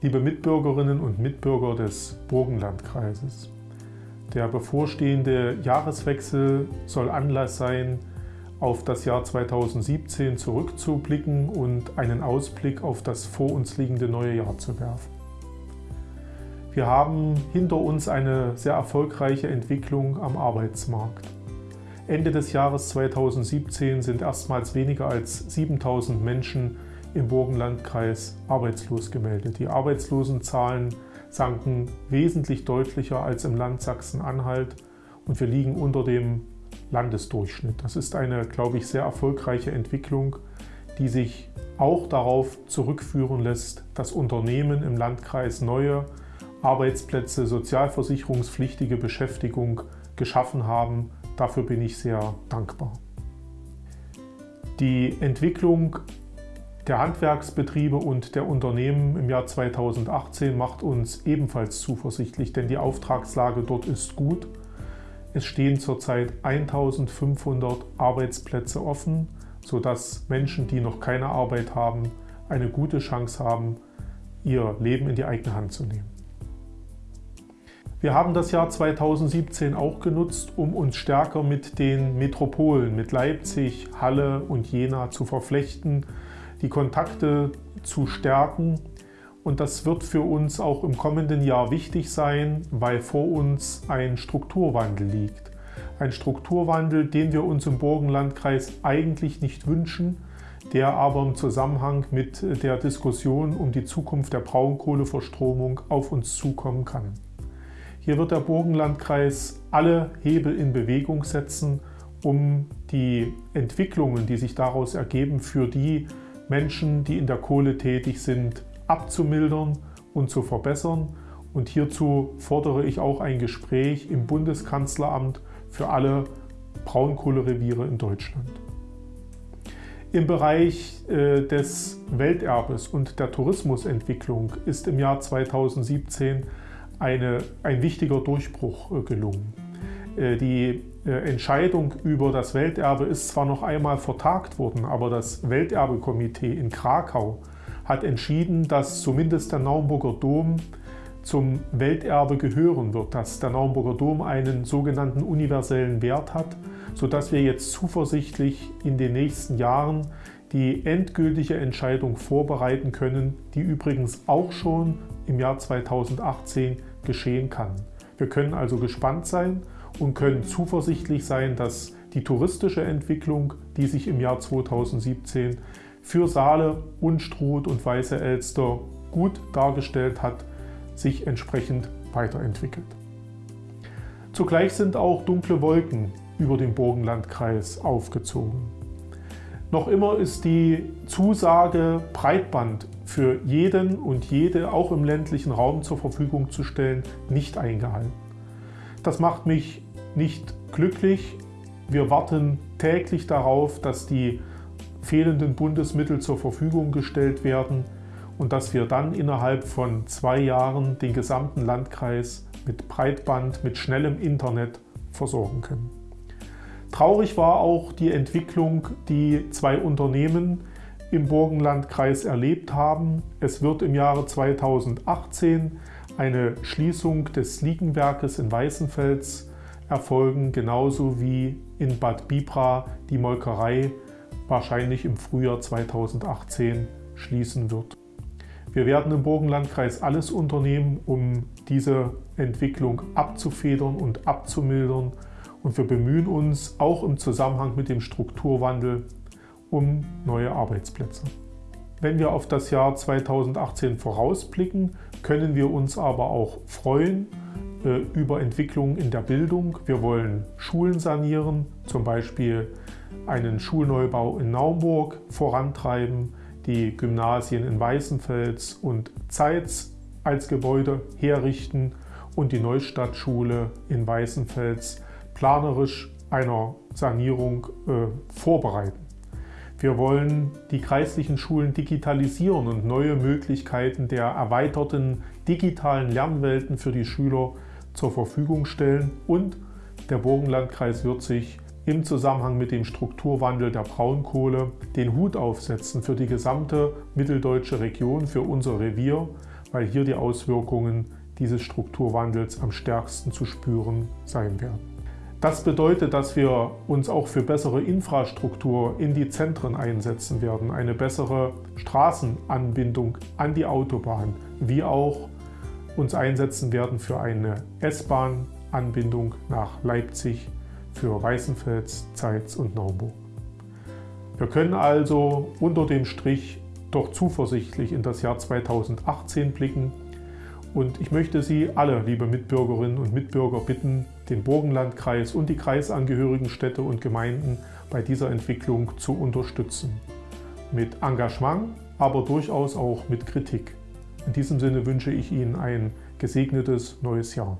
Liebe Mitbürgerinnen und Mitbürger des Burgenlandkreises, der bevorstehende Jahreswechsel soll Anlass sein, auf das Jahr 2017 zurückzublicken und einen Ausblick auf das vor uns liegende neue Jahr zu werfen. Wir haben hinter uns eine sehr erfolgreiche Entwicklung am Arbeitsmarkt. Ende des Jahres 2017 sind erstmals weniger als 7000 Menschen im Burgenlandkreis arbeitslos gemeldet. Die Arbeitslosenzahlen sanken wesentlich deutlicher als im Land Sachsen-Anhalt und wir liegen unter dem Landesdurchschnitt. Das ist eine, glaube ich, sehr erfolgreiche Entwicklung, die sich auch darauf zurückführen lässt, dass Unternehmen im Landkreis neue Arbeitsplätze, sozialversicherungspflichtige Beschäftigung geschaffen haben. Dafür bin ich sehr dankbar. Die Entwicklung der Handwerksbetriebe und der Unternehmen im Jahr 2018 macht uns ebenfalls zuversichtlich, denn die Auftragslage dort ist gut. Es stehen zurzeit 1500 Arbeitsplätze offen, sodass Menschen, die noch keine Arbeit haben, eine gute Chance haben, ihr Leben in die eigene Hand zu nehmen. Wir haben das Jahr 2017 auch genutzt, um uns stärker mit den Metropolen, mit Leipzig, Halle und Jena zu verflechten, die Kontakte zu stärken. Und das wird für uns auch im kommenden Jahr wichtig sein, weil vor uns ein Strukturwandel liegt. Ein Strukturwandel, den wir uns im Burgenlandkreis eigentlich nicht wünschen, der aber im Zusammenhang mit der Diskussion um die Zukunft der Braunkohleverstromung auf uns zukommen kann. Hier wird der Burgenlandkreis alle Hebel in Bewegung setzen, um die Entwicklungen, die sich daraus ergeben, für die Menschen, die in der Kohle tätig sind, abzumildern und zu verbessern. Und hierzu fordere ich auch ein Gespräch im Bundeskanzleramt für alle Braunkohlereviere in Deutschland. Im Bereich äh, des Welterbes und der Tourismusentwicklung ist im Jahr 2017 eine, ein wichtiger Durchbruch äh, gelungen. Äh, die äh, Entscheidung über das Welterbe ist zwar noch einmal vertagt worden, aber das Welterbekomitee in Krakau hat entschieden, dass zumindest der Naumburger Dom zum Welterbe gehören wird, dass der Naumburger Dom einen sogenannten universellen Wert hat, sodass wir jetzt zuversichtlich in den nächsten Jahren die endgültige Entscheidung vorbereiten können, die übrigens auch schon im Jahr 2018 geschehen kann. Wir können also gespannt sein und können zuversichtlich sein, dass die touristische Entwicklung, die sich im Jahr 2017 für Saale, Unstrut und Weiße Elster gut dargestellt hat, sich entsprechend weiterentwickelt. Zugleich sind auch dunkle Wolken über den Burgenlandkreis aufgezogen. Noch immer ist die Zusage, Breitband für jeden und jede auch im ländlichen Raum zur Verfügung zu stellen, nicht eingehalten. Das macht mich nicht glücklich. Wir warten täglich darauf, dass die fehlenden Bundesmittel zur Verfügung gestellt werden und dass wir dann innerhalb von zwei Jahren den gesamten Landkreis mit Breitband, mit schnellem Internet versorgen können. Traurig war auch die Entwicklung, die zwei Unternehmen im Burgenlandkreis erlebt haben. Es wird im Jahre 2018 eine Schließung des Liegenwerkes in Weißenfels erfolgen, genauso wie in Bad Bibra die Molkerei wahrscheinlich im Frühjahr 2018 schließen wird. Wir werden im Burgenlandkreis alles unternehmen, um diese Entwicklung abzufedern und abzumildern und wir bemühen uns auch im Zusammenhang mit dem Strukturwandel um neue Arbeitsplätze. Wenn wir auf das Jahr 2018 vorausblicken, können wir uns aber auch freuen äh, über Entwicklungen in der Bildung. Wir wollen Schulen sanieren, zum Beispiel einen Schulneubau in Naumburg vorantreiben, die Gymnasien in Weißenfels und Zeitz als Gebäude herrichten und die Neustadtschule in Weißenfels planerisch einer Sanierung äh, vorbereiten. Wir wollen die kreislichen Schulen digitalisieren und neue Möglichkeiten der erweiterten digitalen Lernwelten für die Schüler zur Verfügung stellen und der Burgenlandkreis wird sich im Zusammenhang mit dem Strukturwandel der Braunkohle den Hut aufsetzen für die gesamte mitteldeutsche Region, für unser Revier, weil hier die Auswirkungen dieses Strukturwandels am stärksten zu spüren sein werden. Das bedeutet, dass wir uns auch für bessere Infrastruktur in die Zentren einsetzen werden, eine bessere Straßenanbindung an die Autobahn, wie auch uns einsetzen werden für eine S-Bahn-Anbindung nach Leipzig, für Weißenfels, Zeitz und Naumburg. Wir können also unter dem Strich doch zuversichtlich in das Jahr 2018 blicken und ich möchte Sie alle, liebe Mitbürgerinnen und Mitbürger, bitten, den Burgenlandkreis und die kreisangehörigen Städte und Gemeinden bei dieser Entwicklung zu unterstützen. Mit Engagement, aber durchaus auch mit Kritik. In diesem Sinne wünsche ich Ihnen ein gesegnetes neues Jahr.